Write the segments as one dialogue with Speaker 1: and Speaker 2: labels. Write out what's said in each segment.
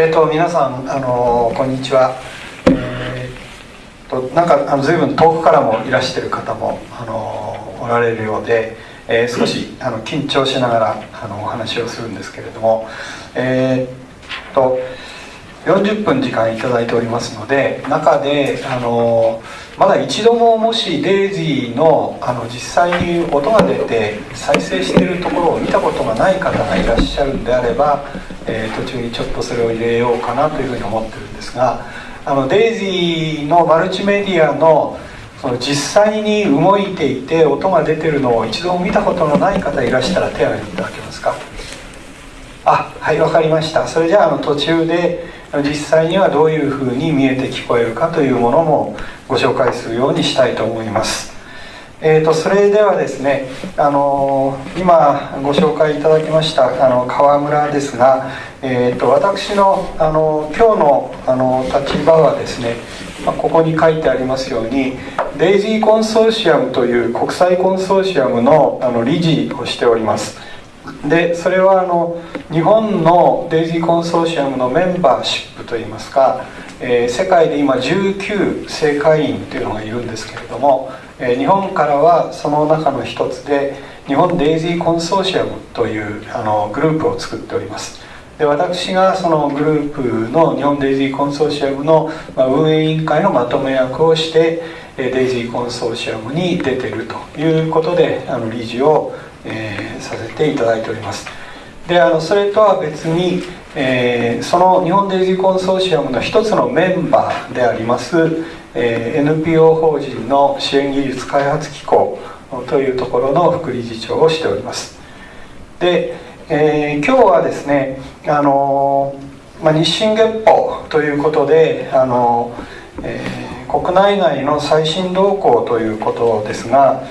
Speaker 1: えっ、ー、と皆さんあのこんにちは。えー、となんかあの随分遠くからもいらしてる方もあのおられるようで、えー、少しあの緊張しながらあのお話をするんですけれども、えっ、と40分時間いただいておりますので中であのまだ一度ももしデイジーのあの実際に音が出て再生してるところを見たことがない方がいらっしゃるんであれば、えー、途中にちょっとそれを入れようかなというふうに思ってるんですがあのデイジーのマルチメディアのその実際に動いていて音が出てるのを一度も見たことのない方いらしたら手を挙げていただけますか？あはい分かりました。それじゃああの途中で実際にはどういうふうに見えて聞こえるかというものもご紹介するようにしたいと思います。えーと、それではですね、あのー、今ご紹介いただきましたあの川村ですが、えーと、私の、あの今日のあの立場はですね、まあ、ここに書いてありますようにデイジーコンソーシアムという国際コンソーシアムのあの理事をしております。でそれはあの日本のデイジーコンソーシアムのメンバーシップといいますか、えー、世界で今19正会員というのがいるんですけれども、えー、日本からはその中の一つで日本デイジーコンソーシアムというあのグループを作っております。で私がそのグループの日本デイジーコンソーシアムのま運営委員会のまとめ役をしてデイジーコンソーシアムに出てるということであの理事をえー、させていただいております。であのそれとは別に、えー、その日本デイジーコンソーシアムの一つのメンバーであります、えー、NPO 法人の支援技術開発機構というところの副理事長をしております。で、えー、今日はですねあの、まあ、日進月歩ということであの、えー、国内外の最新動向ということですが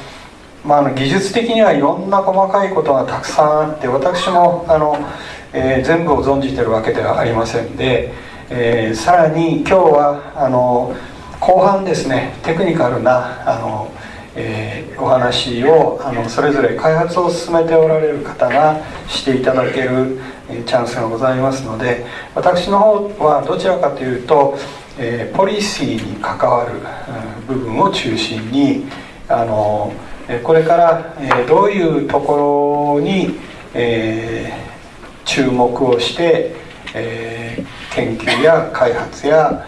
Speaker 1: まあ、あの技術的にはいろんな細かいことがたくさんあって私もあの、えー、全部を存じてるわけではありませんで、えー、さらに今日はあの後半ですねテクニカルなあの、えー、お話をあのそれぞれ開発を進めておられる方がしていただけるチャンスがございますので私の方はどちらかというと、えー、ポリシーに関わる部分を中心にあのこれからどういうところに注目をして研究や開発や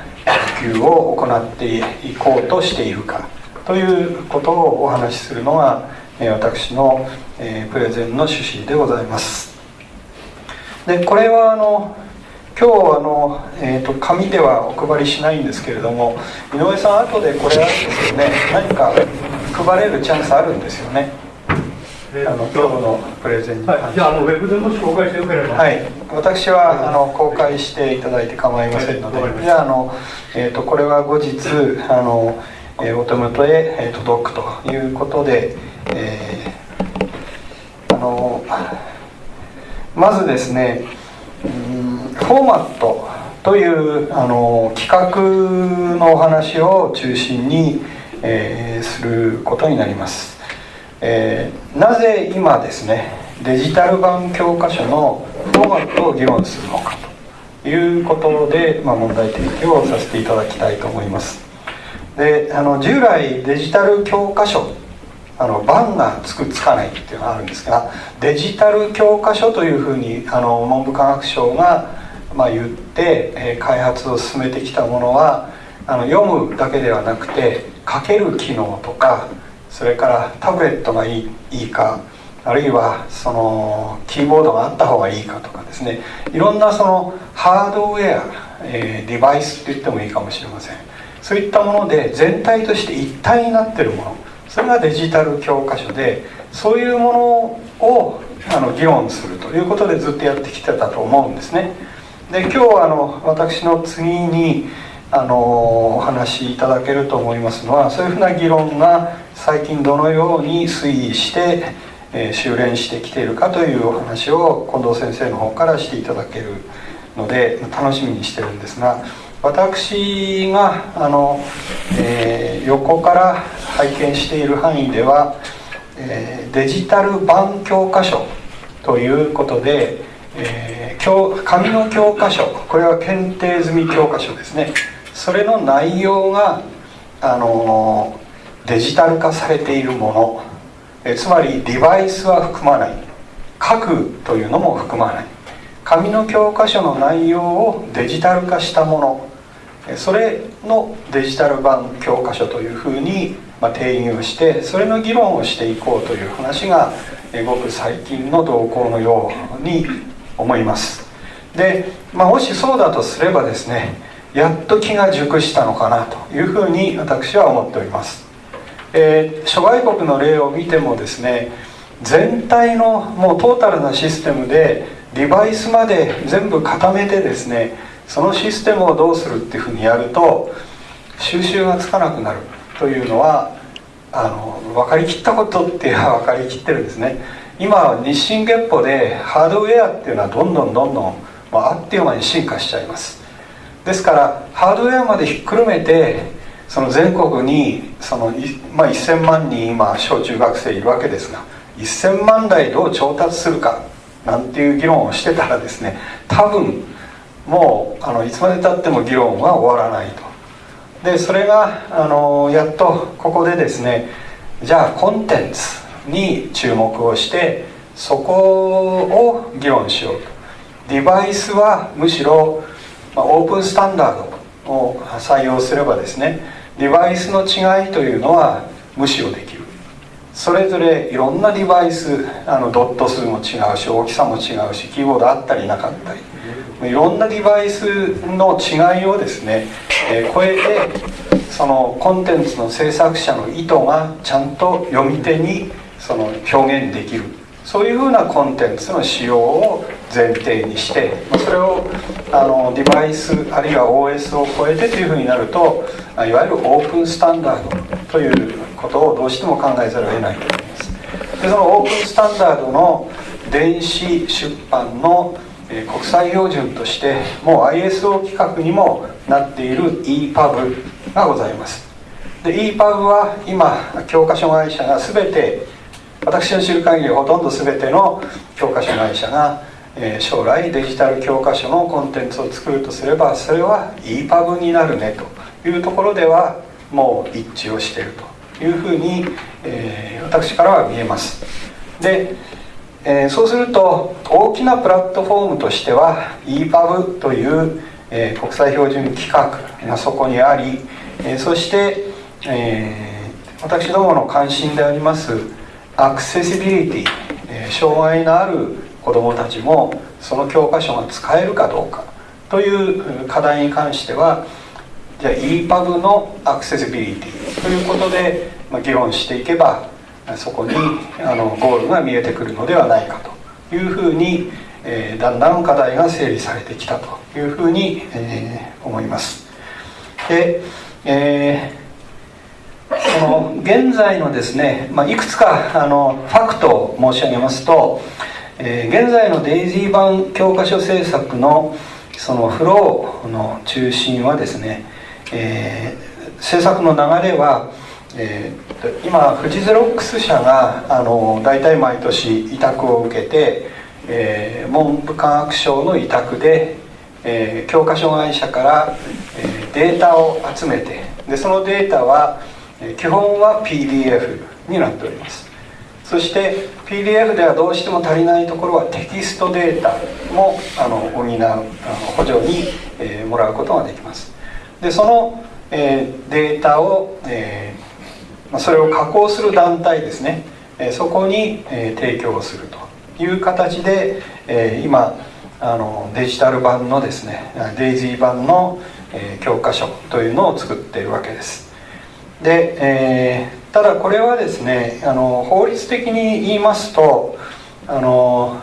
Speaker 1: 普及を行っていこうとしているかということをお話しするのが私のプレゼンの趣旨でございます。でこれはあの今日あの、えーと、紙ではお配りしないんですけれども井上さん後でこれあるんですよね。何か配れるチャンスあるんですよね。あの今日のプレゼンに、
Speaker 2: はい、じゃああのウェブでもし公開してよければ。
Speaker 1: はい。私はあの公開していただいて構いませんので、はい、じゃああの、えーと、これは後日あの、えー、お手元へ、えー、届くということで、えー、あのまずですねフォーマットというあの企画のお話を中心に、えー、することになります、えー、なぜ今ですねデジタル版教科書のフォーマットを議論するのかということで、まあ、問題提起をさせていただきたいと思います。であの従来デジタル教科書あの版がつくつかないっていうのがあるんですがデジタル教科書というふうにあの文部科学省がまあ、言って、え開発を進めてきたものはあの読むだけではなくて書ける機能とかそれからタブレットがいいいいかあるいはそのキーボードがあった方がいいかとかですね。いろんなそのハードウェア、えー、デバイスって言ってもいいかもしれません。そういったもので全体として一体になってるもの。それがデジタル教科書でそういうものをあの議論するということでずっとやってきてたと思うんですね。で今日あの私の次にあのお話しいただけると思いますのはそういうふうな議論が最近どのように推移して、えー、修練してきているかというお話を近藤先生の方からしていただけるので楽しみにしてるんですが私があの、えー、横から拝見している範囲では、えー、デジタル版教科書ということでえー、教紙の教科書これは検定済み教科書ですね。それの内容が、あのデジタル化されているもの。えつまりデバイスは含まない。書くというのも含まない。紙の教科書の内容をデジタル化したもの。それのデジタル版教科書というふうに、ま、定義をしてそれの議論をしていこうという話がごく最近の動向のように思います。で、まあ、もしそうだとすればですねやっと気が熟したのかなというふうに私は思っております、えー、諸外国の例を見てもですね全体のもうトータルなシステムでデバイスまで全部固めてですねそのシステムをどうするっていうふうにやると収集がつかなくなるというのはあの分かりきったことっていうのは分かりきってるんですね。今日進月歩でハードウェアっていうのはどんどんどんどん、まあ、あっという間に進化しちゃいます。ですからハードウェアまでひっくるめてその全国にその、まあ、1000万人今小中学生いるわけですが1000万台どう調達するかなんていう議論をしてたらですね多分もうあのいつまでたっても議論は終わらないと。でそれがあのやっとここでですねじゃあコンテンツに注目をしてそこを議論しようと。デバイスはむしろ、まあ、オープンスタンダードを採用すればですねデバイスの違いというのは無視をできる。それぞれいろんなデバイスあのドット数も違うし大きさも違うしキーボードあったりなかったり。いろんなデバイスの違いをですね、えー、超えてそのコンテンツの制作者の意図がちゃんと読み手にその表現できる。そういうふうなコンテンツの使用を前提にしてそれをあのデバイスあるいは OS を超えてというふうになるといわゆるオープンスタンダードということをどうしても考えざるを得ないと思います。でそのオープンスタンダードの電子出版の国際標準としてもう ISO 規格にもなっている EPUB がございます。で EPUB は今教科書会社が全て私の知る限りほとんど全ての教科書会社が、えー、将来デジタル教科書のコンテンツを作るとすればそれは EPUB になるねというところではもう一致をしているというふうに、えー、私からは見えます。で、えー、そうすると大きなプラットフォームとしては EPUB という、え国際標準規格がそこにあり、えそして、え私どもの関心でありますアクセシビリティ、えー、障害のある子どもたちもその教科書が使えるかどうかという課題に関してはじゃあ EPUB のアクセシビリティということで、議論していけばそこにあのゴールが見えてくるのではないかというふうに、えー、だんだん課題が整理されてきたというふうに、えー、思います。で、えーその現在のですね、まあ、いくつかあのファクトを申し上げますと、えー、現在のデイジー版教科書制作のそのフローの中心はですね、えー、制作の流れは、えー、今フジゼロックス社があの大体毎年委託を受けて、えー、文部科学省の委託で、えー、教科書会社から、えー、データを集めてでそのデータは基本は PDF になっております。そして PDF ではどうしても足りないところはテキストデータもあの補うあの補助に、えー、もらうことができます。でその、えー、データを、えー、それを加工する団体ですね、え、そこに、え、提供するという形で、え、今あのデジタル版のですねデイジー版の、え、教科書というのを作っているわけです。で、え、ただこれはですねあの法律的に言いますとあの、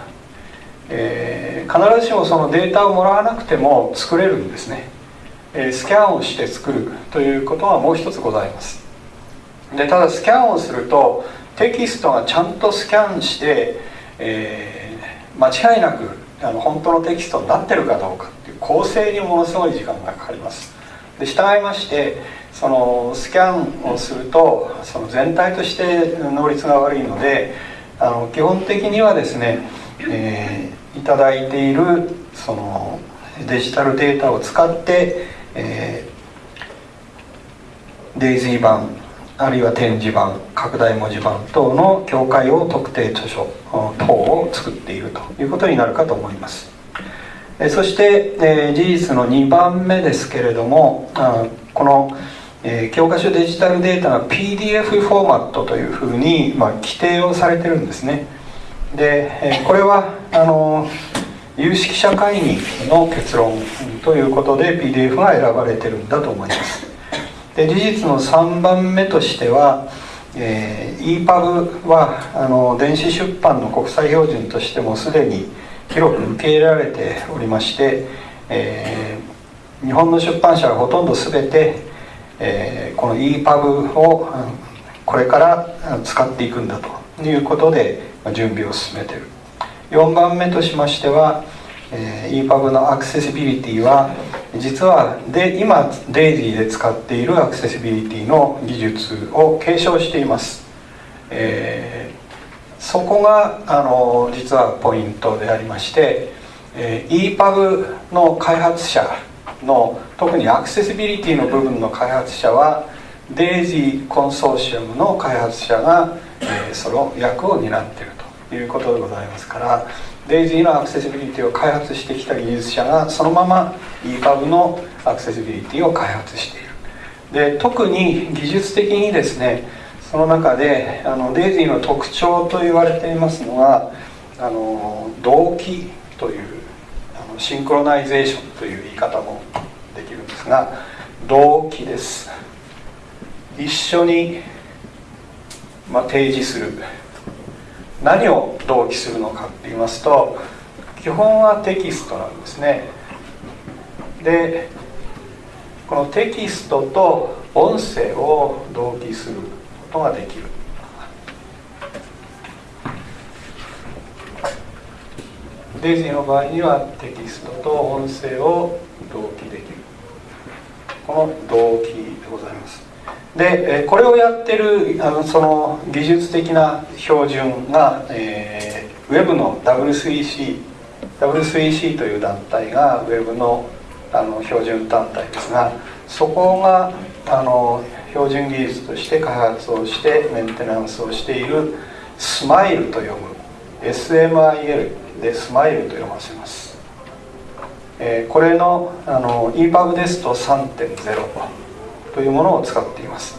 Speaker 1: えー、必ずしもそのデータをもらわなくても作れるんですね、えー、スキャンをして作るということはもう一つございます。でただスキャンをするとテキストがちゃんとスキャンして、えー、間違いなくあの本当のテキストになってるかどうかっていう構成にものすごい時間がかかります。で従いましてそのスキャンをするとその全体として能率が悪いのであの基本的にはですねえー、いただいているそのデジタルデータを使って、えー、デイジー版あるいは展示版拡大文字版等の境界を特定著書等を作っているということになるかと思います。そして、えー、事実の2番目ですけれどもあこの、えー、教科書デジタルデータが PDF フォーマットというふうに、まあ、規定をされてるんですね。で、えー、これはあの有識者会議の結論ということで PDF が選ばれてるんだと思います。で事実の3番目としては、えー、EPUB はあの電子出版の国際標準としてもすでに広く受け入れられておりまして、えー、日本の出版社はほとんど全て、えー、この EPUB をこれから使っていくんだと。いうことで準備を進めている。4番目としましてはえー、EPUB のアクセシビリティは実はで今 DAISY で使っているアクセシビリティの技術を継承しています、えー、そこがあの実はポイントでありまして、えー、EPUB の開発者の特にアクセシビリティの部分の開発者は DAISY コンソーシアムの開発者が、えー、その役を担っているということでございますからデイジーのアクセシビリティを開発してきた技術者がそのまま EPUB のアクセシビリティを開発している。で特に技術的にですねその中であのデイジーの特徴と言われていますのはあの同期というあのシンクロナイゼーションという言い方もできるんです。が同期です一緒に、まあ、提示する。何を同期するのかって言いますと基本はテキストなんですね。でこのテキストと音声を同期することができる。デイジーの場合にはテキストと音声を同期できる。この同期でございます。でこれをやってるあのその技術的な標準が、えー、ウェブの W3C W3C という団体がウェブのあの標準団体ですがそこがあの標準技術として開発をしてメンテナンスをしているスマイルと読む SMIL でスマイルと読ませます、えー、これのあの EPUB ですと3.0というものを使っています。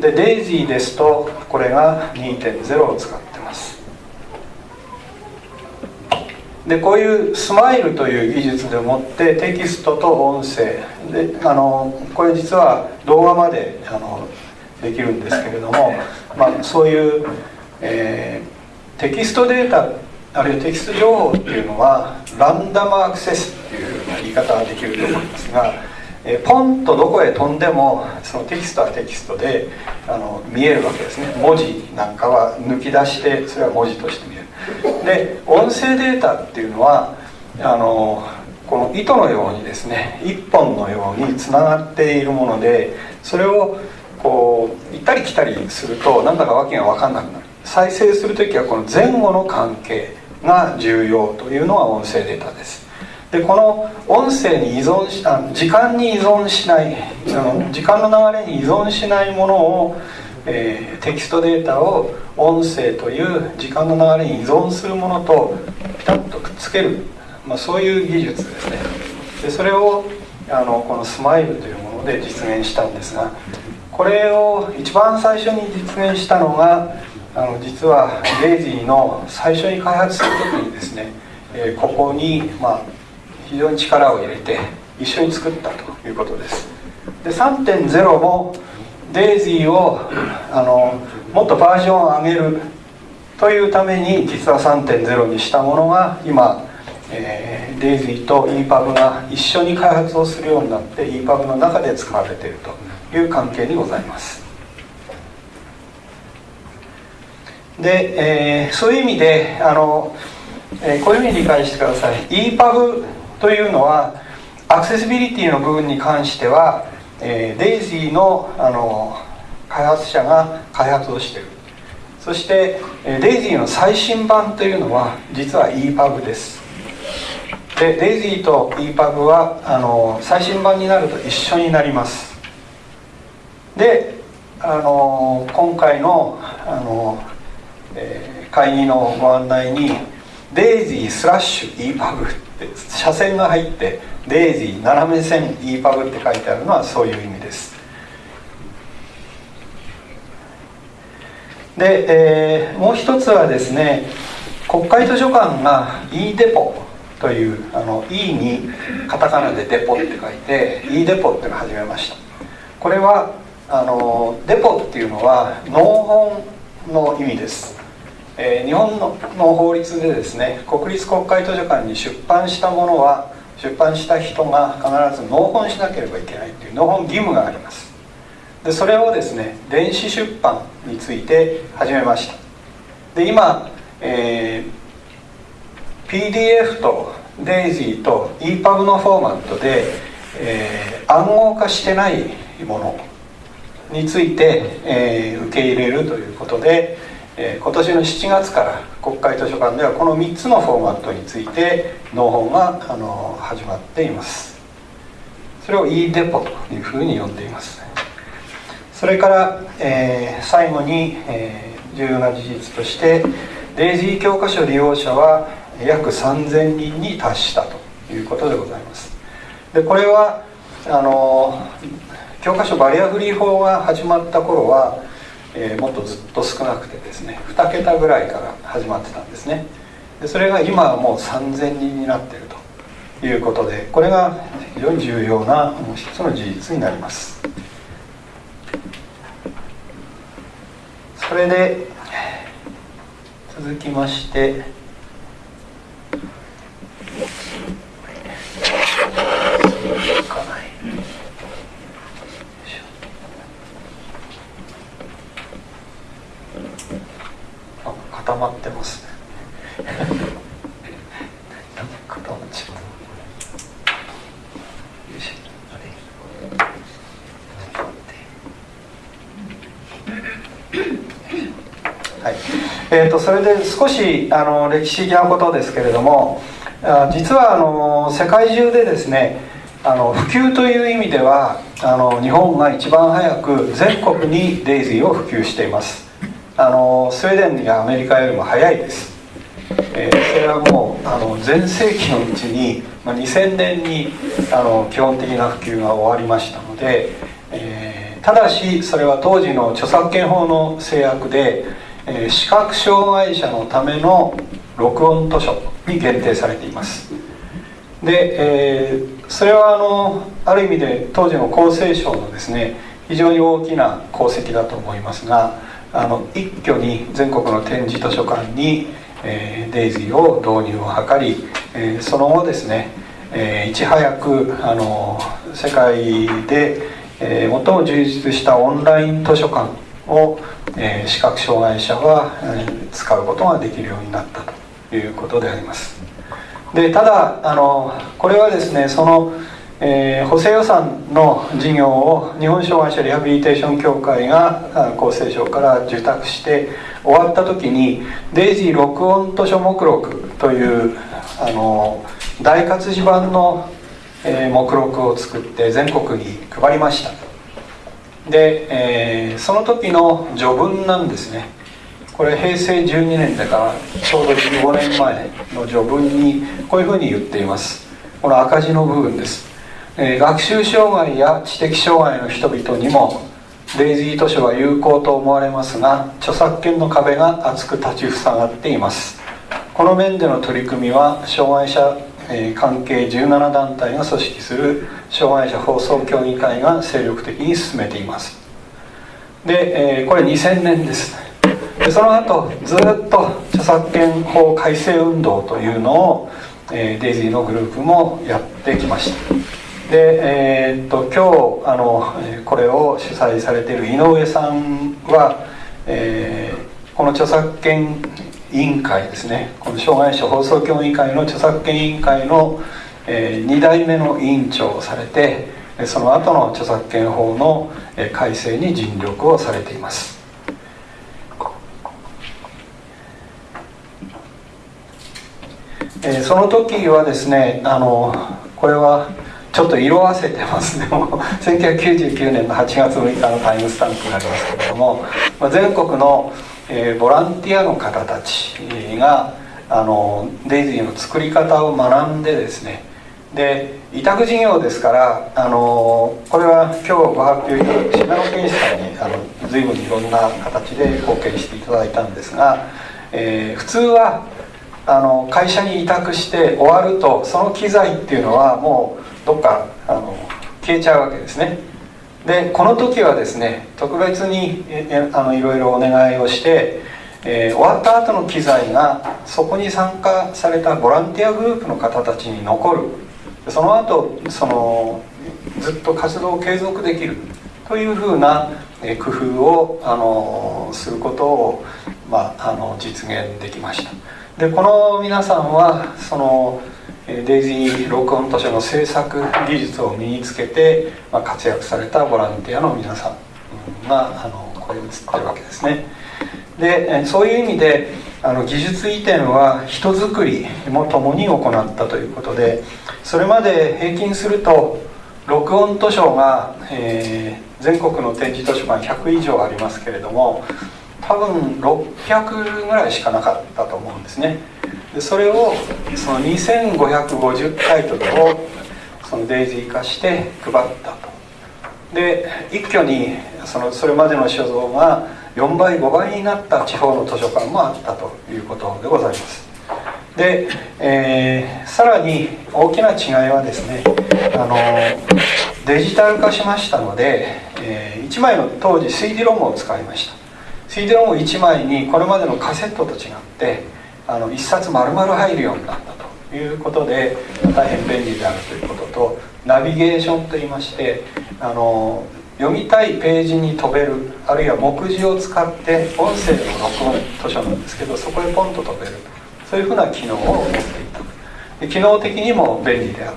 Speaker 1: で DAISY ですとこれが2.0を使ってます。でこういうスマイルという技術でもってテキストと音声。であのこれ実は動画まであのできるんですけれども、まあ、そういう、えー、テキストデータあるいはテキスト情報っていうのはランダムアクセス言い方ができると思いますがえポンとどこへ飛んでもそのテキストはテキストであの見えるわけですね。文字なんかは抜き出してそれは文字として見える。で音声データっていうのはあのこの糸のようにですね一本のようにつながっているものでそれをこう行ったり来たりするとなんだか訳が分かんなくなる。再生する時はこの前後の関係が重要というのは音声データです。でこの音声に依存しあ時間に依存しない時間の流れに依存しないものを、えー、テキストデータを音声という時間の流れに依存するものとピタッとくっつける、まあ、そういう技術ですね。でそれをあのこのスマイルというもので実現したんですがこれを一番最初に実現したのがあの実はレイジーの最初に開発する時にですね、えー、ここに、まあ、非常に力を入れて一緒に作ったということです。で3.0もデイジーをあのもっとバージョンを上げるというために実は3.0にしたものが今、えー、デイジーと EPUB が一緒に開発をするようになって EPUB の中で使われているという関係にございます。で、えー、そういう意味であの、えー、こういうふうに理解してください。EPUB というのはアクセシビリティの部分に関しては、えー、デイジーのあの開発者が開発をしている。そしてデイジーの最新版というのは実は EPUB です。でデイジーと EPUB はあの最新版になると一緒になります。であの今回のあの、えー、会議のご案内にデイジースラッシュ EPUB って斜線が入ってデイジー斜め線 EPUB って書いてあるのはそういう意味です。で、えー、もう一つはですね国会図書館が e デポというあの E にカタカナでデポって書いて e デポっていうのを始めました。これはあのデポっていうのは農本の意味です。えー、日本の法律でですね国立国会図書館に出版したものは出版した人が必ず納本しなければいけないという納本義務があります。でそれをですね電子出版について始めました。で今、えー、PDF と DAISY と EPUB のフォーマットで、えー、暗号化してないものについて、えー、受け入れるということでえ、今年の7月から国会図書館ではこの3つのフォーマットについて納本があの始まっています。それを e デポというふうに呼んでいます。それから、えー、最後に、えー、重要な事実としてデイジー教科書利用者は約3000人に達したということでございます。でこれはあの教科書バリアフリー法が始まった頃はえー、もっとずっと少なくてですね2桁ぐらいから始まってたんですね。でそれが今はもう3000人になっているということでこれが非常に重要な一つの事実になります。それで続きましてかない固まってますね。固まっちゃはい。えーと、それで少しあの歴史的なことですけれども実はあの世界中でですねあの普及という意味ではあの日本が一番早く全国にデイジーを普及しています。あのスウェーデンやアメリカよりも早いです、えー、それはもうあの全盛期のうちに、まあ、2000年にあの基本的な普及が終わりましたので、えー、ただしそれは当時の著作権法の制約で、えー、視覚障害者のための録音図書に限定されています。で、えー、それはあのある意味で当時の厚生省のですね非常に大きな功績だと思いますがあの一挙に全国の展示図書館に、えー、デイジーを導入を図り、えー、その後ですね、えー、いち早くあの世界で、えー、最も充実したオンライン図書館を、えー、視覚障害者は、えー、使うことができるようになったということであります。でただあのこれはですねそのえー、補正予算の事業を日本障害者リハビリテーション協会が厚生省から受託して終わった時にデイジー録音図書目録というあの大活字版の、えー、目録を作って全国に配りました。で、えー、その時の序文なんですね。これ平成12年だからちょうど15年前の序文にこういうふうに言っています。この赤字の部分です。え学習障害や知的障害の人々にもデイジー図書は有効と思われますが著作権の壁が厚く立ちふさがっています。この面での取り組みは障害者、え関係17団体が組織する障害者放送協議会が精力的に進めています。で、えこれ2000年です。でその後ずっと著作権法改正運動というのを、えデイジーのグループもやってきました。で、えー、っと今日あのこれを主催されている井上さんは、えー、この著作権委員会ですねこの障害者放送協議会の著作権委員会の、えー、2代目の委員長をされてその後の著作権法の改正に尽力をされています。えー、その時はですねあのこれはちょっと色あせてます。ねも 1999年の8月6日のタイムスタンプになりますけれども、まあ、全国の、えー、ボランティアの方たちがあのデイジーの作り方を学んでですねで委託事業ですからあのこれは今日ご発表いただく信濃健さんにあの随分いろんな形で貢献していただいたんですが、えー、普通はあの会社に委託して終わるとその機材っていうのはもうどっかあの消えちゃうわけですね。でこの時はですね特別にあのいろいろお願いをして、えー、終わった後の機材がそこに参加されたボランティアグループの方たちに残る。その後そのずっと活動を継続できる。というふうな工夫をあのすることを、まあ、あの実現できました。でこの皆さんはそのデイジー録音図書の制作技術を身につけて、まあ、活躍されたボランティアの皆さんがあのこれに映ってるわけですね。でそういう意味であの技術移転は人づくりも共に行ったということでそれまで平均すると録音図書が、えー、全国の展示図書館100以上ありますけれども多分600ぐらいしかなかったと思うんですね。でそれをその2550タイトルをそのデイジー化して配ったと。で一挙にそのそれまでの所蔵が4倍5倍になった地方の図書館もあったということでございます。で、えー、さらに大きな違いはですねあのデジタル化しましたので、えー、1枚の当時 CD ロムを使いました。CD ロム1枚にこれまでのカセットと違ってあの1冊丸々入るようになったということで大変便利であるということとナビゲーションといいましてあの読みたいページに飛べるあるいは目次を使って音声の録音図書なんですけどそこへポンと飛べるそういうふうな機能を持っていた。で機能的にも便利であっ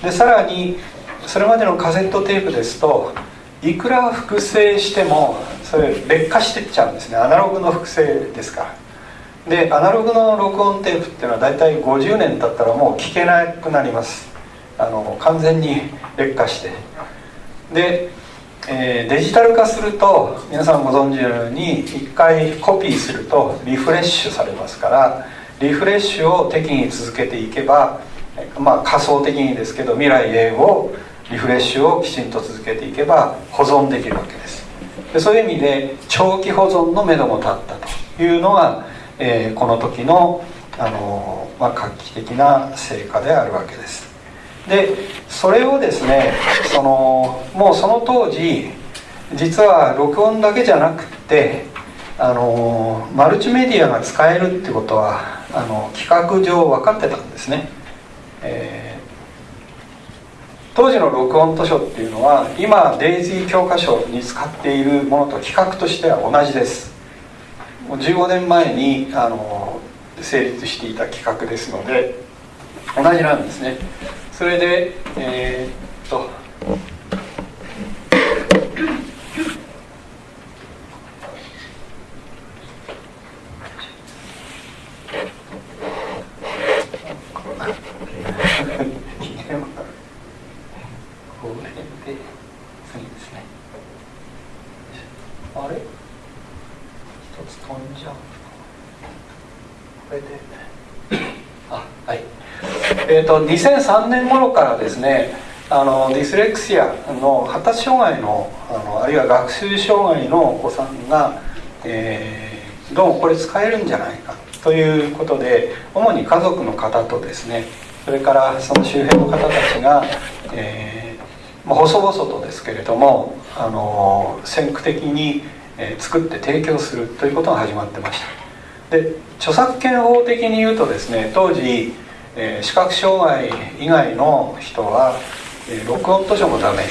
Speaker 1: た。でさらにそれまでのカセットテープですといくら複製してもそれ劣化してっちゃうんですね。アナログの複製ですから。でアナログの録音テープっていうのは大体50年経ったらもう聞けなくなります。あの完全に劣化して。で、えー、デジタル化すると皆さんご存知のように一回コピーするとリフレッシュされますからリフレッシュを適宜続けていけば、まあ、仮想的にですけど未来へをリフレッシュをきちんと続けていけば保存できるわけです。でそういう意味で長期保存のめども立ったというのがえー、この時のあの、まあ、画期的な成果であるわけです。でそれをですねそのもうその当時実は録音だけじゃなくってあのマルチメディアが使えるってことはあの企画上分かってたんですね、えー、当時の録音図書っていうのは今デイジー教科書に使っているものと企画としては同じです。15年前にあの成立していた企画ですので同じなんですね。それでえー、っとえーと、2003年頃からですねあのディスレクシアの発達障害のあのあるいは学習障害のお子さんが、えー、どうもこれ使えるんじゃないかということで主に家族の方とですねそれからその周辺の方たちが、えー、まあ、細々とですけれどもあの先駆的に、え、作って提供するということが始まってました。で著作権法的に言うとですね当時えー、視覚障害以外の人は、えー、録音図書もダメ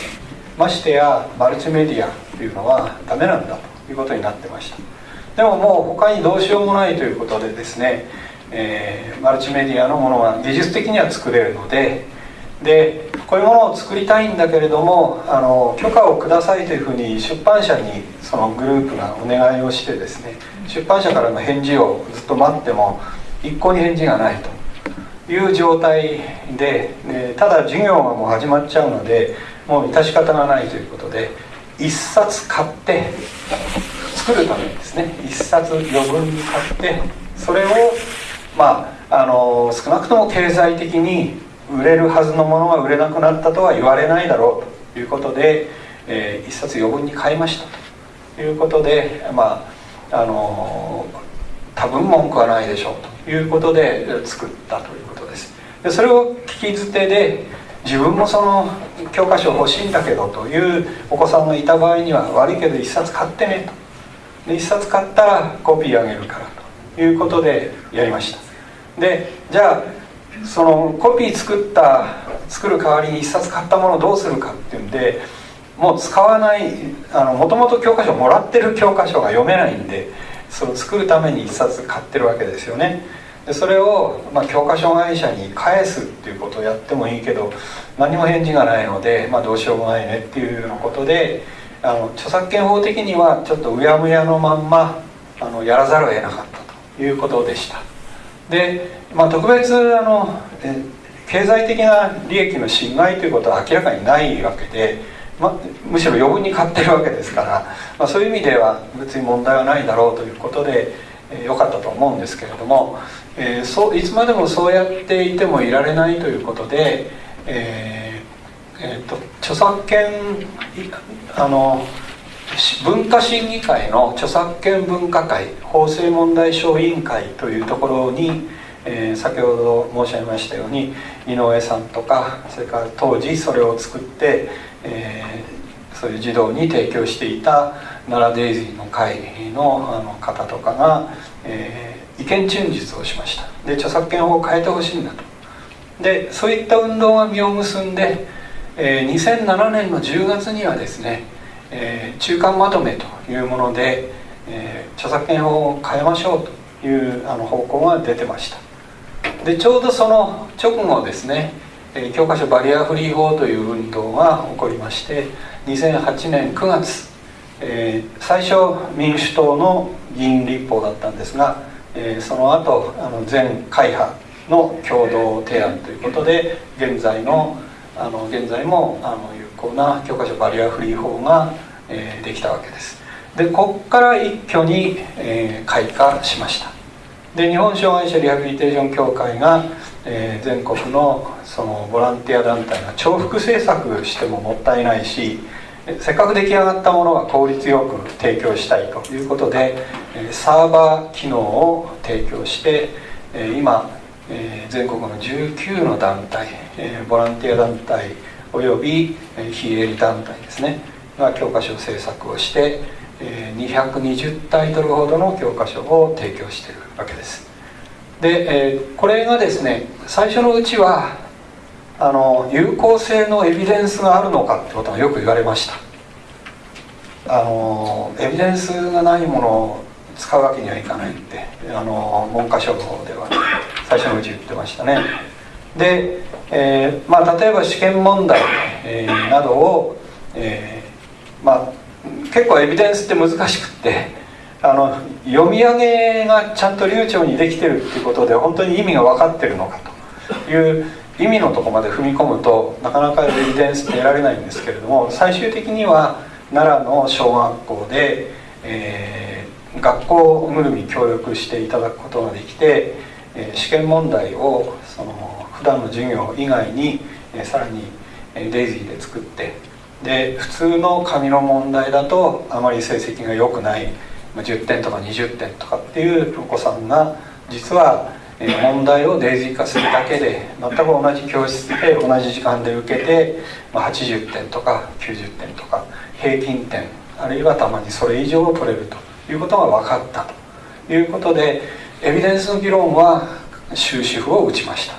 Speaker 1: ましてやマルチメディアっていうのはダメなんだということになってました。でももう他にどうしようもないということでですね、えー、マルチメディアのものは技術的には作れるのででこういうものを作りたいんだけれどもあの許可をくださいというふうに出版社にそのグループがお願いをしてですね出版社からの返事をずっと待っても一向に返事がないと。いう状態で、ね、ただ授業がもう始まっちゃうのでもう致し方がないということで1冊買って作るためにですね。1冊余分に買ってそれをまああの少なくとも経済的に売れるはずのものが売れなくなったとは言われないだろうということで、えー、1冊余分に買いましたということでまああの多分文句はないでしょうということで作ったということです。でそれを聞き捨てで自分もその教科書欲しいんだけどというお子さんがいた場合には悪いけど1冊買ってねと。で1冊買ったらコピーあげるからということでやりました。でじゃあそのコピー作った作る代わりに1冊買ったものをどうするかっていうんでもう使わないもともと教科書もらってる教科書が読めないんでその作るために1冊買ってるわけですよね。でそれを、まあ、教科書会社に返すっていうことをやってもいいけど何も返事がないので、まあ、どうしようもないねっていうようなことであの著作権法的にはちょっとうやむやのまんまあのやらざるを得なかったということでした。で、まあ、特別あの経済的な利益の侵害ということは明らかにないわけで、ま、むしろ余分に買ってるわけですから、まあ、そういう意味では別に問題はないだろうということでえ良かったと思うんですけれども、えー、そういつまでもそうやっていてもいられないということで、えーえーと、著作権あの文化審議会の著作権分科会法制問題小委員会というところに、えー、先ほど申し上げましたように井上さんとかそれから当時それを作って、えー、そういう児童に提供していた奈良デイジーの会のあの方とかが、えー、意見陳述をしました。で著作権法を変えてほしいんだと。でそういった運動が実を結んで、えー、2007年の10月にはですね、えー、中間まとめというもので、えー、著作権法を変えましょうというあの方向が出てました。でちょうどその直後ですね教科書バリアフリー法という運動が起こりまして2008年9月えー、最初民主党の議員立法だったんですが、えー、その後あの全会派の共同提案ということで現在のあの現在もあの有効な教科書バリアフリー法が、えー、できたわけです。でここから一挙に、えー、開花しました。で日本障害者リハビリテーション協会が、えー、全国のそのボランティア団体が重複制作してももったいないしせっかく出来上がったものは効率よく提供したいということでサーバー機能を提供して今全国の19の団体ボランティア団体および非営利団体ですねが教科書制作をして220タイトルほどの教科書を提供しているわけです。でえこれがですね最初のうちはあの有効性のエビデンスがあるのかってことがよく言われました。あのエビデンスがないものを使うわけにはいかないってあの文科省の方では最初のうち言ってましたね。で、えー、まあ、例えば試験問題、えー、などを、え、まあ、結構エビデンスって難しくってあの読み上げがちゃんと流暢にできてるっていうことで本当に意味が分かってるのかと。いう意味のとこまで踏み込むとなかなかエビデンス得られないんですけれども最終的には奈良の小学校で、えー、学校ぐるみ協力していただくことができて、えー、試験問題をその普段の授業以外に、えー、さらにデイジーで作ってで普通の紙の問題だとあまり成績が良くない。10点とか20点とかっていうお子さんが実は問題をデイジー化するだけで全く同じ教室で同じ時間で受けて80点とか90点とか平均点あるいはたまにそれ以上を取れるということが分かったということでエビデンスの議論は終止符を打ちました。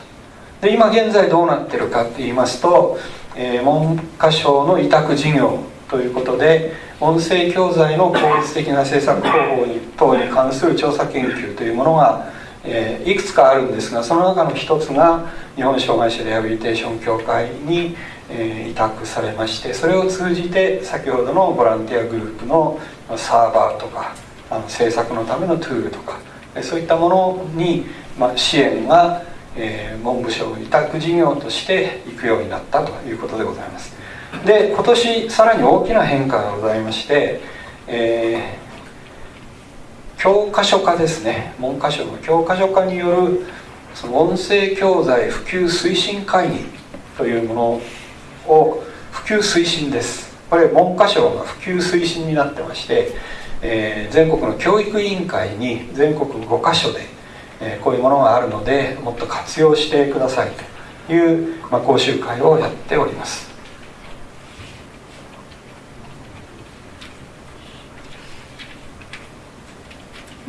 Speaker 1: で今現在どうなってるかって言いますと、えー、文科省の委託事業ということで音声教材の効率的な制作方法に等に関する調査研究というものがえー、いくつかあるんですがその中の一つが日本障害者リハビリテーション協会に、えー、委託されましてそれを通じて先ほどのボランティアグループのサーバーとかあの制作のためのトゥールとかそういったものに、まあ、支援が、えー、文部省委託事業として行くようになったということでございます。で今年さらに大きな変化がございまして、えー、教科書化ですね。文科省の教科書化によるその音声教材普及推進会議というものを普及推進です。これ文科省が普及推進になってまして、えー、全国の教育委員会に全国5カ所で、えー、こういうものがあるのでもっと活用してくださいという、まあ、講習会をやっております。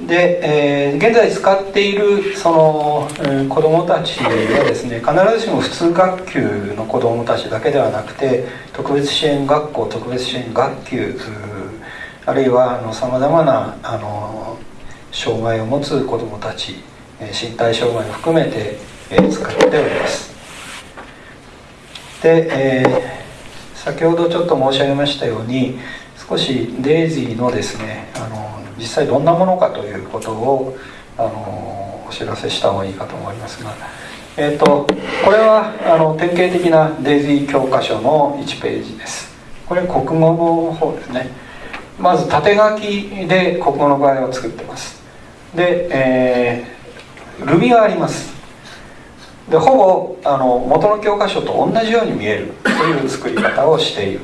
Speaker 1: で、えー、現在使っているその、えー、子どもたちはですね必ずしも普通学級の子どもたちだけではなくて特別支援学校特別支援学級あるいはさまざまなあの障害を持つ子どもたち身体障害を含めて、えー、使っております。で、えー、先ほどちょっと申し上げましたように少しデイジーのですねあの実際どんなものかということをあのお知らせした方がいいかと思いますが、えーと、これはあの典型的なデイジー教科書の1ページです。これ国語の方ですね。まず縦書きで国語の場合を作ってます。で、えー、ルビがあります。でほぼあの元の教科書と同じように見えるという作り方をしている。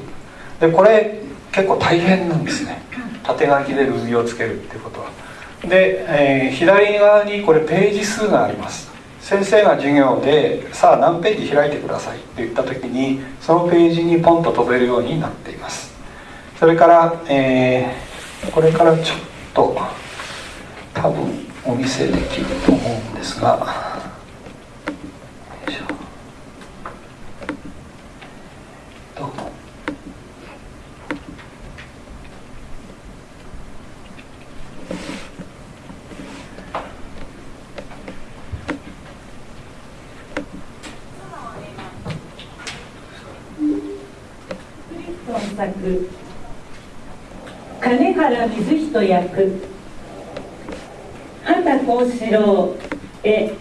Speaker 1: でこれ結構大変なんですね。縦書きでルビをつけるっていうこと。はで、えー、左側にこれページ数があります。先生が授業でさあ何ページ開いてくださいって言った時にそのページにポンと飛べるようになっています。それから、えー、これからちょっと多分お見せできると思うんですが
Speaker 3: 作金原水人役。畑幸四郎へ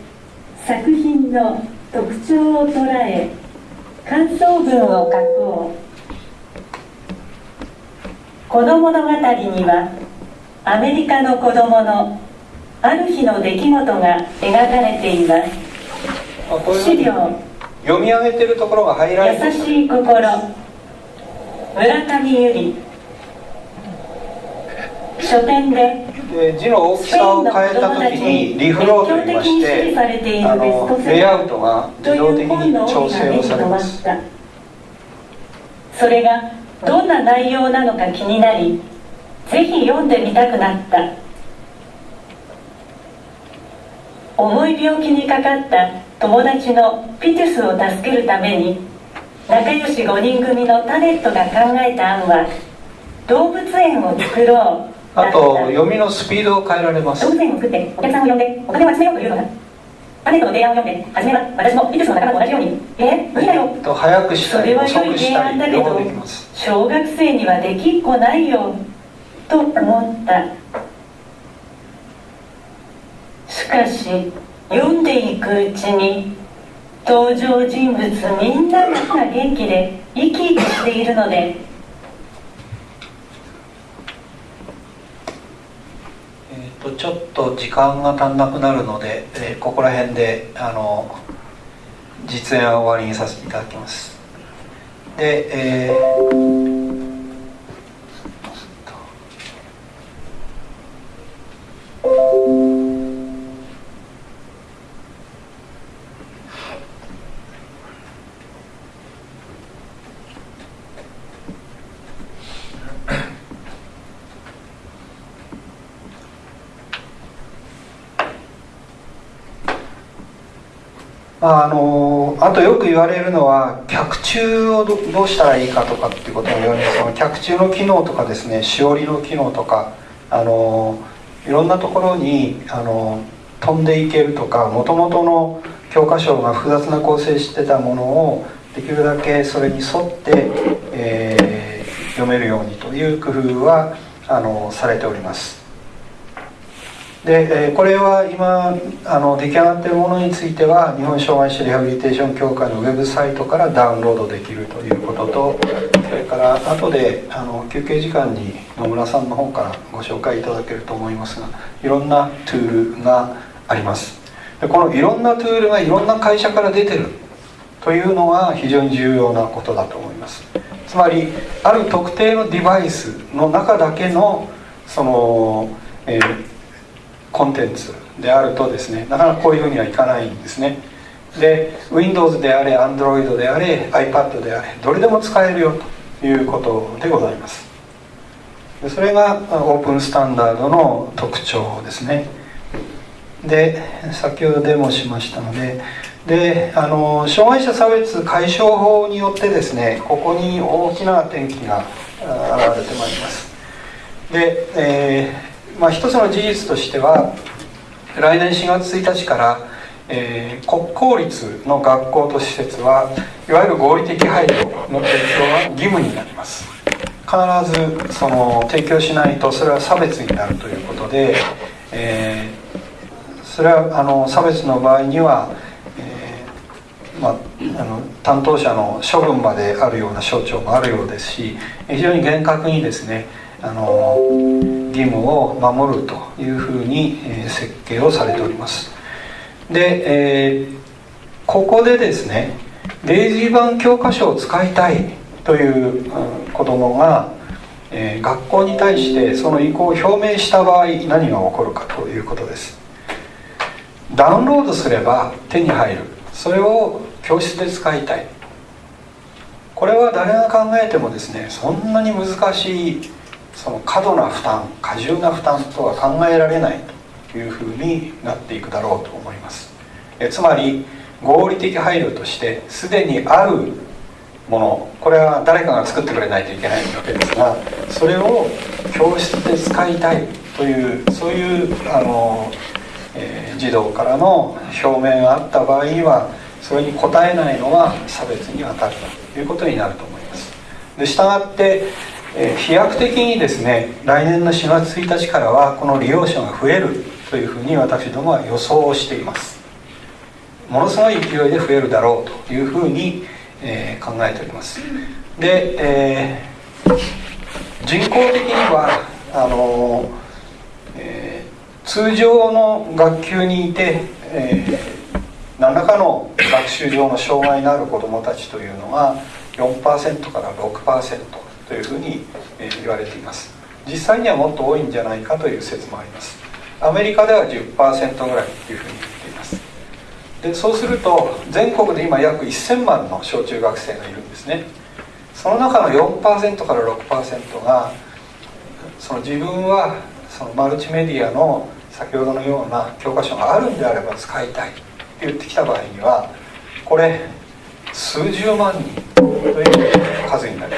Speaker 3: 作品の特徴を捉え感想文を書こう。この物語にはアメリカの子供のある日の出来事が描かれています。資料。
Speaker 1: 読み上げてるところが入ら
Speaker 3: 優しい心。村上由里書店で
Speaker 1: で字の大きさを変えた時にリフローといいましてあのレイアウトが自動的に調整をされます。
Speaker 3: それがどんな内容なのか気になりぜひ読んでみたくなった。重い病気にかかった友達のピテュスを助けるために仲良し5人組のタネットが考えた案は動物園を作ろう
Speaker 1: あと読みのスピードを変えられます。
Speaker 3: 動物園を作ってお客さんを呼んでお金を集めようというのだタネットの提案を読んで初めは私もピトスの仲間と同じようにえー、無理だよ。
Speaker 1: と早くしたり遅くしたり両方でき
Speaker 3: ます。小学生にはできっこないよ。と思った。しかし読んでいくうちに登場人物みんなが元気で生き生きしているので
Speaker 1: えーと、ちょっと時間が足んなくなるので、えー、ここら辺であの実演は終わりにさせていただきます。で、えーあのあとよく言われるのは脚注をどうしたらいいかとかっていうことも言われます脚注の機能とかですねしおりの機能とかあのいろんなところにあの飛んでいけるとかもともとの教科書が複雑な構成してたものをできるだけそれに沿って、えー、読めるようにという工夫はあのされております。でこれは今あの出来上がっているものについては日本障害者リハビリテーション協会のウェブサイトからダウンロードできるということとそれから後であの休憩時間に野村さんの方からご紹介いただけると思いますがいろんなトゥールがあります。でこのいろんなトゥールがいろんな会社から出てるというのが非常に重要なことだと思います。つまりある特定のデバイスの中だけのその、えーコンテンツであるとですねなかなかこういうふうにはいかないんですね。で Windows であれ Android であれ iPad であれどれでも使えるよということでございます。それがオープンスタンダードの特徴ですね。で先ほどデモしましたのでであの障害者差別解消法によってですねここに大きな転機が現れてまいります。で、えーまあ、一つの事実としては来年4月1日から、えー、国公立の学校と施設はいわゆる合理的配慮の提供が義務になります。必ずその提供しないとそれは差別になるということで、えー、それはあの差別の場合には、えー、まあ、あの担当者の処分まであるような省庁もあるようですし非常に厳格にですねあの義務を守るというふうに、設計をされております。で、えー、ここでですねデイジー版教科書を使いたいという、うん、子供が、えー、学校に対してその意向を表明した場合何が起こるかということです。ダウンロードすれば手に入る。それを教室で使いたい。これは誰が考えてもですねそんなに難しいその過度な負担過重な負担とは考えられないというふうになっていくだろうと思います。えつまり合理的配慮としてすでにあるものこれは誰かが作ってくれないといけないわけですがそれを教室で使いたいというそういうあの、えー、児童からの表明があった場合にはそれに応えないのが差別に当たるということになると思います。でしたがってえ飛躍的にですね来年の4月1日からはこの利用者が増えるというふうに私どもは予想をしています。ものすごい勢いで増えるだろうというふうに、え、考えております。で、えー、人工的にはあの、えー、通常の学級にいて、え何らかの学習上の障害のある子どもたちというのが4%から6%というふうに言われています。実際にはもっと多いんじゃないかという説もあります。アメリカでは10%ぐらいというふうに言っています。でそうすると全国で今約1000万の小中学生がいるんですね。その中の4%から6%がその自分はそのマルチメディアの先ほどのような教科書があるんであれば使いたいと言ってきた場合にはこれ数十万人という数になります。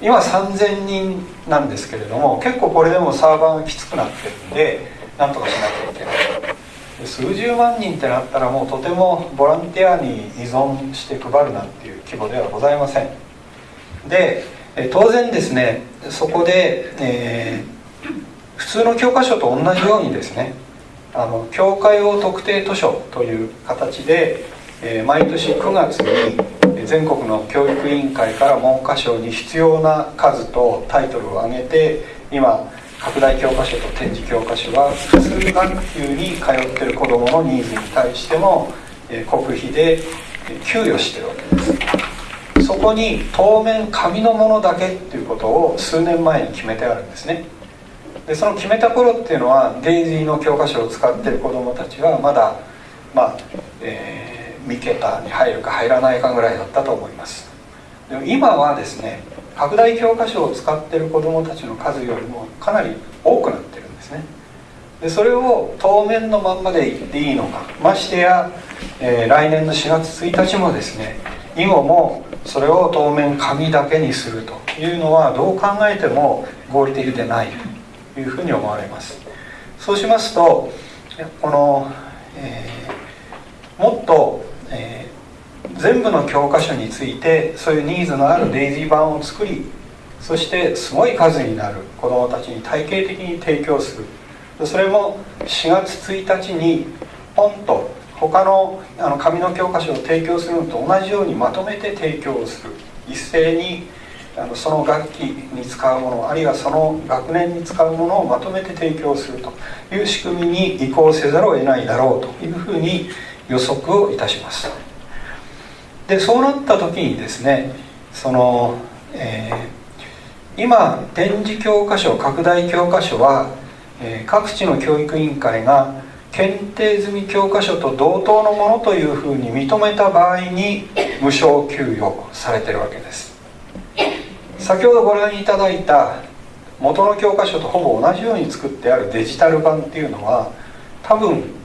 Speaker 1: 今3000人なんですけれども結構これでもサーバーがきつくなってるんでなんとかしなきゃいけない。数十万人ってなったらもうとてもボランティアに依存して配るなんていう規模ではございません。で当然ですねそこで、えー、普通の教科書と同じようにですねあの教科用特定図書という形で、えー、毎年9月に全国の教育委員会から文科省に必要な数とタイトルを挙げて今拡大教科書と展示教科書は普通学級に通ってる子どものニーズに対しても国費で給与してるわけです。そこに当面紙のものだけっていうことを数年前に決めてあるんですね。でその決めた頃っていうのはデイジーの教科書を使ってる子どもたちはまだまあ、3桁に入るか入らないかぐらいだったと思います。でも今はですね拡大教科書を使ってる子どもたちの数よりもかなり多くなってるんですね。でそれを当面のまんまで言っていいのかましてや、えー、来年の4月1日もですね以後もそれを当面紙だけにするというのはどう考えても合理的でないというふうに思われます。そうしますとこの、えー、もっとえー、全部の教科書についてそういうニーズのあるデイジー版を作りそしてすごい数になる子どもたちに体系的に提供する。それも4月1日にポンと他のあの紙の教科書を提供するのと同じようにまとめて提供する。一斉にあのその楽器に使うものあるいはその学年に使うものをまとめて提供するという仕組みに移行せざるを得ないだろうというふうに予測をいたします。でそうなった時にですねその、えー、今展示教科書拡大教科書は、えー、各地の教育委員会が検定済み教科書と同等のものというふうに認めた場合に無償給与されてるわけです。先ほどご覧いただいた元の教科書とほぼ同じように作ってあるデジタル版っていうのは多分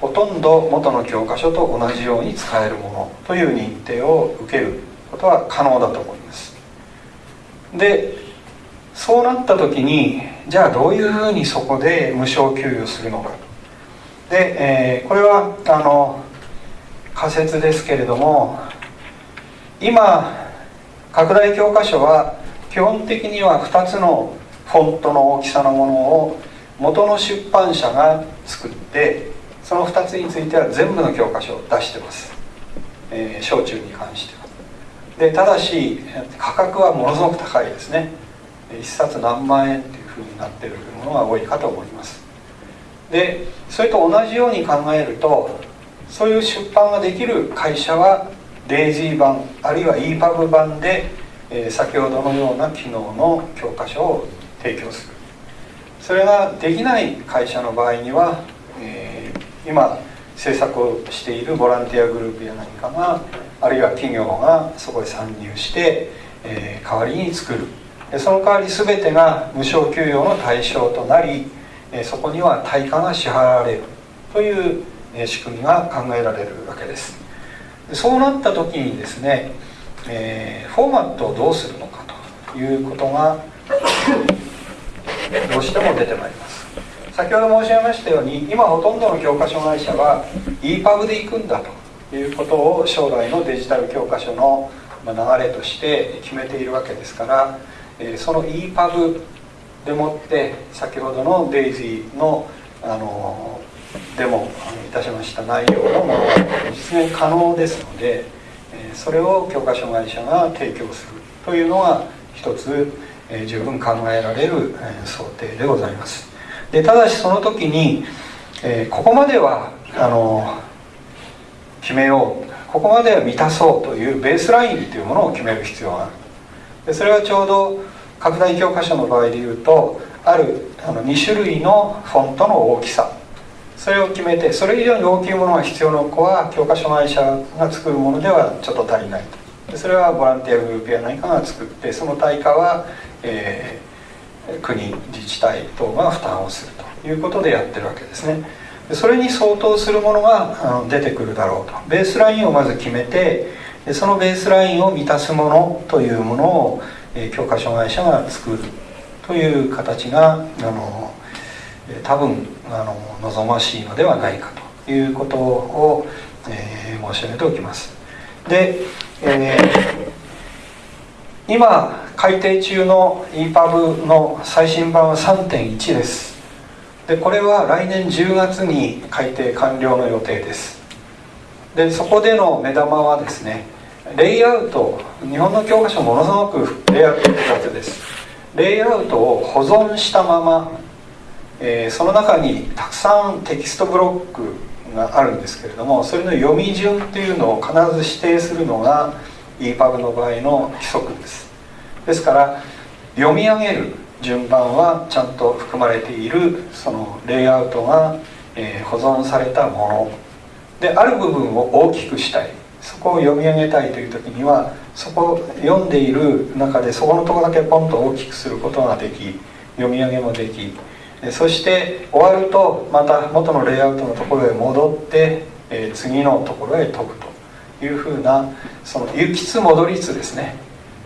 Speaker 1: ほとんど元の教科書と同じように使えるものという認定を受けることは可能だと思います。でそうなった時にじゃあどういうふうにそこで無償給与するのか。で、えー、これはあの仮説ですけれども今拡大教科書は基本的には2つのフォントの大きさのものを元の出版社が作ってその2つについては全部の教科書を出してます、えー、小中に関しては。でただし価格はものすごく高いですね。1冊何万円っていうふうになってるものが多いかと思います。でそれと同じように考えるとそういう出版ができる会社はデイジー版あるいは EPUB 版で、えー、先ほどのような機能の教科書を提供する。それができない会社の場合には、えー、今制作をしているボランティアグループや何かがあるいは企業がそこへ参入して、えー、代わりに作る。でその代わり全てが無償給与の対象となりえそこには対価が支払われる。というえ仕組みが考えられるわけです。そうなった時にですね、えー、フォーマットをどうするのかということがどうしても出てまいります。先ほど申し上げましたように今ほとんどの教科書会社は EPUB で行くんだということを将来のデジタル教科書の流れとして決めているわけですから、その EPUB でもって先ほどのデイジーのあのデモいたしました内容のものが実現可能ですのでそれを教科書会社が提供するというのが一つ十分考えられる想定でございます。でただしその時にここまではあの決めようここまでは満たそうというベースラインというものを決める必要がある。でそれはちょうど拡大教科書の場合でいうとあるあの2種類のフォントの大きさ。それを決めてそれ以上に大きいものが必要な子は教科書会社が作るものではちょっと足りないと。それはボランティアグループや何かが作ってその対価は、えー、国自治体等が負担をするということでやってるわけですね。それに相当するものが出てくるだろうと。ベースラインをまず決めてそのベースラインを満たすものというものを、教科書会社が作るという形があの多分あの望ましいのではないかということを、えー、申し上げておきます。で、えー、今改訂中の EPUB の最新版は3.1です。でこれは来年10月に改訂完了の予定です。でそこでの目玉はですねレイアウト日本の教科書ものすごくレイアウト複雑です。レイアウトを保存したままえー、その中にたくさんテキストブロックがあるんですけれどもそれの読み順っていうのを必ず指定するのが EPUB の場合の規則です。ですから読み上げる順番はちゃんと含まれているそのレイアウトが、えー、保存されたもの。である部分を大きくしたい。そこを読み上げたいという時にはそこを読んでいる中でそこのとこだけポンと大きくすることができ読み上げもでき。そして終わるとまた元のレイアウトのところへ戻って、え次のところへ飛ぶと。いうふうなその行きつ戻りつですね。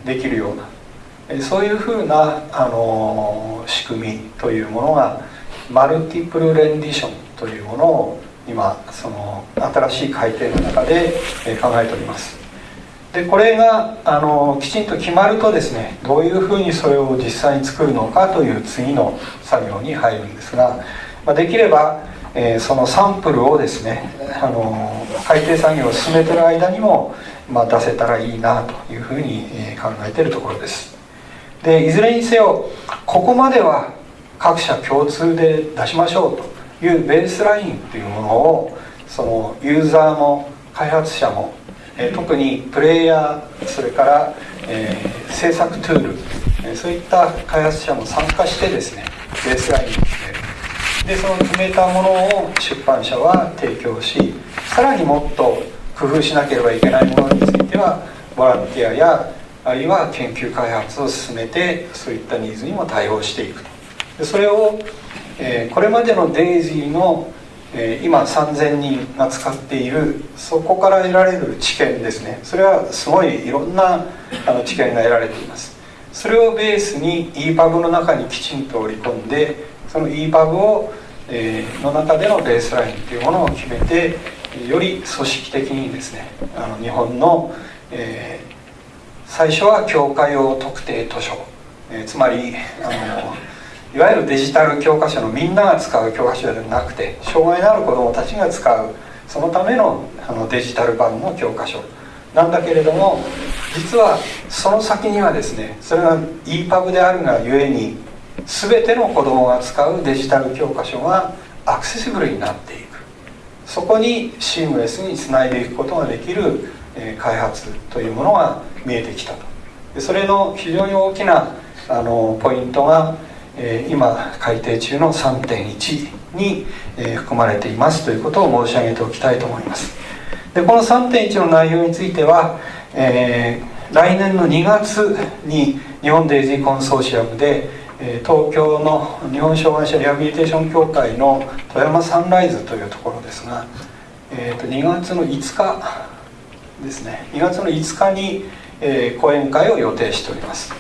Speaker 1: できるような、そういうふうな、あの仕組みというものがマルティプルレンディションというものを今その新しい改定の中で考えております。でこれがあのきちんと決まるとですねどういうふうにそれを実際に作るのかという次の作業に入るんですがまあ、できれば、えー、そのサンプルをですね、あの海底作業を進めてる間にも、まあ、出せたらいいなというふうに考えてるところです。でいずれにせよここまでは各社共通で出しましょうというベースラインというものをそのユーザーも開発者も、え、特にプレイヤーそれから、えー、制作トゥール、え、そういった開発者も参加してですねベースラインでその決めたものを出版社は提供しさらにもっと工夫しなければいけないものについてはボランティアやあるいは研究開発を進めてそういったニーズにも対応していくと。でそれを、えー、これまでのデイジーの、えー、今3000人が使っているそこから得られる知見ですね。それはすごいいろんなあの知見が得られています。それをベースに EPUB の中にきちんと織り込んでその EPUB を、えー、の中でのベースラインというものを決めてより組織的にですねあの日本の、えー、最初は教科用特定図書、えー、つまりあの いわゆるデジタル教科書のみんなが使う教科書ではなくて障害のある子どもたちが使うそのためのあのデジタル版の教科書。なんだけれども実はその先にはですねそれが EPUB であるがゆえに全ての子どもが使うデジタル教科書がアクセシブルになっていく。そこにシームレスにつないでいくことができる、開発というものが見えてきたと。それの非常に大きなあのポイントが今改定中の3.1に、含まれていますということを申し上げておきたいと思います。でこの3.1の内容については、えー、来年の2月に日本デイジーコンソーシアムで、東京の日本障害者リハビリテーション協会の富山サンライズというところですが、えー、と2月の5日ですね。2月の5日に、えー、講演会を予定しております。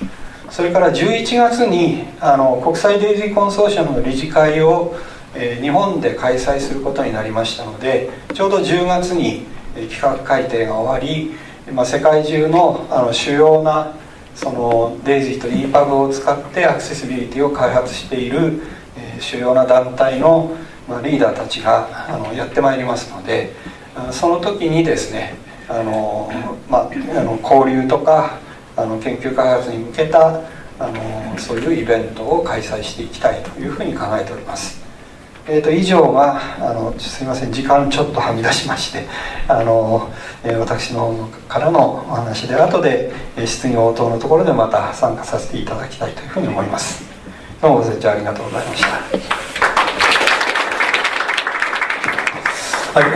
Speaker 1: それから11月にあの国際デイジーコンソーシアムの理事会を、えー、日本で開催することになりましたのでちょうど10月に企画改定が終わり、まあ、世界中のあの主要なそのデイジーと EPUB を使ってアクセシビリティを開発している、えー、主要な団体の、まあ、リーダーたちがあのやってまいりますのでその時にですねあの、まあ、あの交流とかあの研究開発に向けたあのそういうイベントを開催していきたいというふうに考えております。えー、と以上があのすみません時間ちょっとはみ出しましてあの、えー、私の方からのお話で後でえ質疑応答のところでまた参加させていただきたいというふうに思いますどうもご清聴ありがとうございました。はい